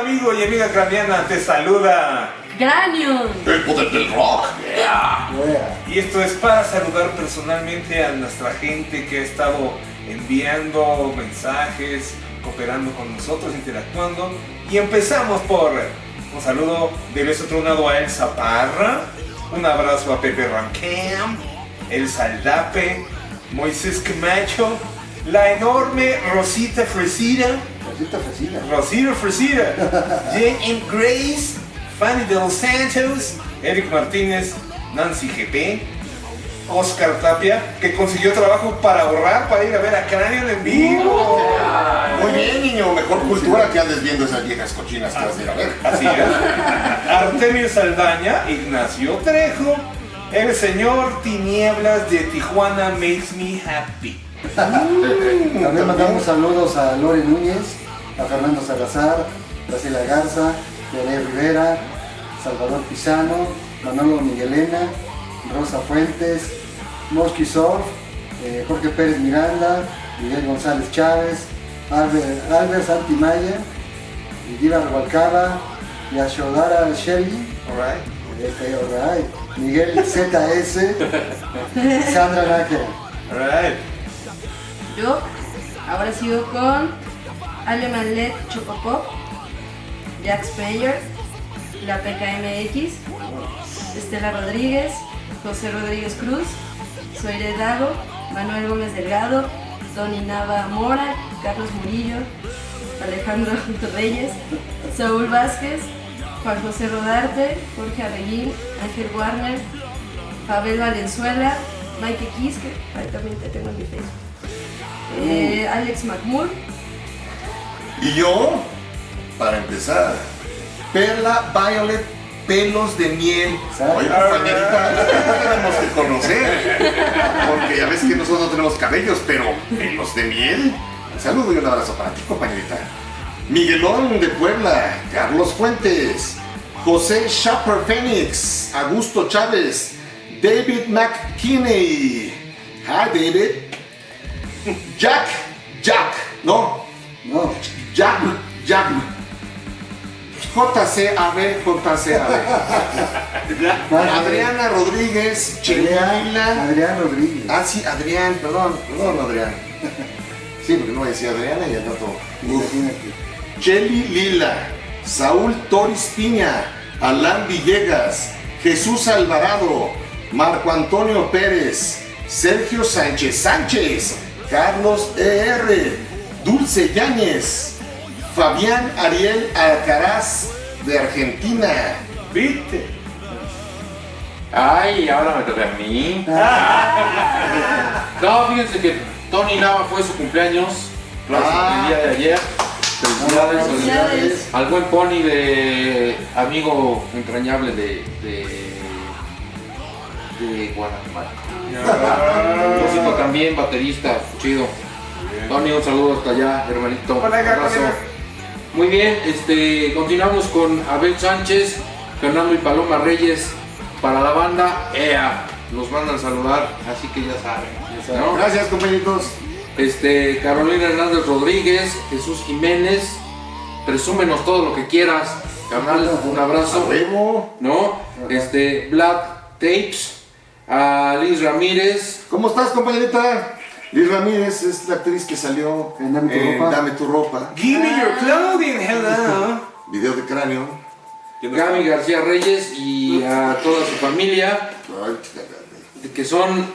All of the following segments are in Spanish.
amigo y amiga craneana, te saluda. Cranion. El poder del rock. Yeah. Yeah. Y esto es para saludar personalmente a nuestra gente que ha estado enviando mensajes, cooperando con nosotros, interactuando. Y empezamos por un saludo de beso tronado a Elsa Parra, un abrazo a Pepe Rancam, El Saldape, Moisés Camacho, la enorme Rosita Fresida, Rosita Fresina. Rosita Fresida, Jane M. Grace, Fanny de los Santos, Eric Martínez, Nancy GP, Oscar Tapia, que consiguió trabajo para ahorrar para ir a ver a Cranion en vivo. Muy bien, niño. Mejor cultura que andes viendo esas viejas cochinas que vas a ir a ver. Así es. Artemio Saldaña, Ignacio Trejo, el señor Tinieblas de Tijuana Makes Me Happy. También mandamos saludos a Lore Núñez, a Fernando Salazar, Graciela Garza, Leonel Rivera, Salvador Pisano, Manolo Miguelena, Rosa Fuentes, Surf, eh, Jorge Pérez Miranda, Miguel González Chávez, Albert, Albert Santimaya, Diva Rebalcaba, Yashodara Shelley, Alright. este, alright, Miguel ZS, Sandra Nájera. Alright. Yo ahora sigo con Ale Manlet Chocopop, Jack Speyer, la PKMX, Estela Rodríguez, José Rodríguez Cruz, Soire Dago, Manuel Gómez Delgado, Tony Nava Mora, Carlos Murillo, Alejandro Reyes, Saúl Vázquez, Juan José Rodarte, Jorge Abeguín, Ángel Warner, Pavel Valenzuela, Mike Quisque, ahí también te tengo en mi Facebook. Eh, Alex McMur, Y yo, para empezar, Perla Violet Pelos de Miel. Oye, compañerita, la tenemos que conocer. Porque ya ves que nosotros no tenemos cabellos, pero pelos de miel. Un saludo y un abrazo para ti, compañerita. Miguelón de Puebla, Carlos Fuentes, José Shopper Phoenix, Augusto Chávez, David McKinney. Hi, David. Jack, JCAB, JCAB. Adriana Rodríguez, Chelila. Adrián Rodríguez. Ah, sí, Adrián, perdón, perdón, Adrián. Sí, porque no decía Adriana y al rato. Cheli Lila, Saúl Toris Piña, Alan Villegas, Jesús Alvarado, Marco Antonio Pérez, Sergio Sánchez Sánchez, Carlos ER, Dulce Yáñez, Fabián Ariel Alcaraz de Argentina. ¿Viste? Ay, ahora me toca a mí. No, fíjense que Tony Nava fue su cumpleaños Ah. el día de ayer. Felicidades, Felicidades. al buen Pony de amigo entrañable de, de, de Guanajuato. Músico también, baterista, chido. Tony, un saludo hasta allá, hermanito. Hola, Un abrazo. Muy bien, este, continuamos con Abel Sánchez, Fernando y Paloma Reyes para la banda EA. Nos mandan saludar, así que ya saben. ¿no? Gracias, compañeritos. Este, Carolina Hernández Rodríguez, Jesús Jiménez, presúmenos todo lo que quieras. Carnal, un abrazo. ¿No? Este, Black Tapes, a Liz Ramírez, ¿Cómo estás, compañerita? Liz Ramírez es la actriz que salió En Dame tu en ropa. Dame tu ropa. Give me your clothing, hello. Video de cráneo. Gaby García Reyes y a toda su familia, Ay, chica, que son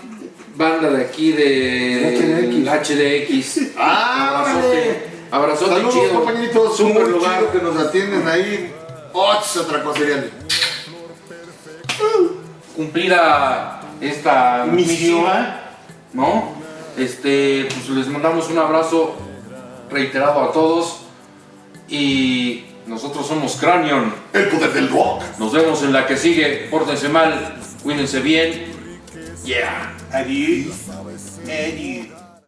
banda de aquí de HDX. Ah, Abrazote, abrazote Saludos, chido. compañeritos. Super Muy lugar. chido que nos atienden ahí. Ots, otra cosa sería. cumplida esta misión, ¿no? Este, pues les mandamos un abrazo reiterado a todos y nosotros somos Cranion. El poder del rock. Nos vemos en la que sigue. Pórtense mal, cuídense bien. Yeah. Adiós. Adiós.